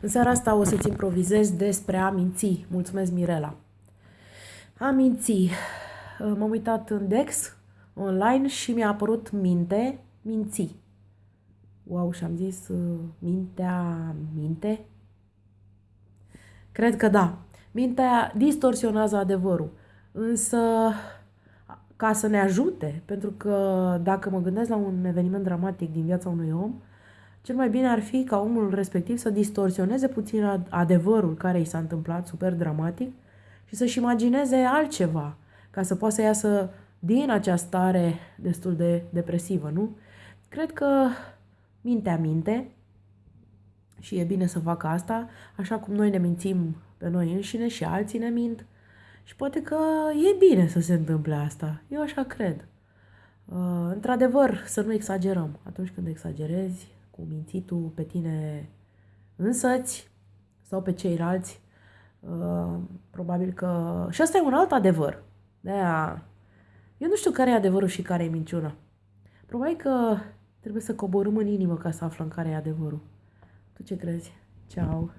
În seara asta o să-ți improvizez despre a minți. Mulțumesc, Mirela. A minți. M-am uitat în Dex, online, și mi-a apărut minte, minți. Wow, și am zis mintea, minte? Cred că da. Mintea distorsionează adevărul. Însă, ca să ne ajute, pentru că dacă mă gândesc la un eveniment dramatic din viața unui om, cel mai bine ar fi ca omul respectiv să distorsioneze puțin adevărul care i s-a întâmplat, super dramatic, și să-și imagineze altceva, ca să poată să iasă din această stare destul de depresivă, nu? Cred că mintea minte și e bine să facă asta, așa cum noi ne mințim pe noi înșine și alții ne mint. Și poate că e bine să se întâmple asta. Eu așa cred. Uh, într-adevăr, să nu exagerăm. Atunci când exagerezi, cu mințitul pe tine însăți sau pe ceilalți. Uh, probabil că... Și asta e un alt adevăr. De-aia... Eu nu știu care e adevărul și care e minciuna. Probabil că trebuie să coborâm în inimă ca să aflăm care e adevărul. Tu ce crezi? Ceau!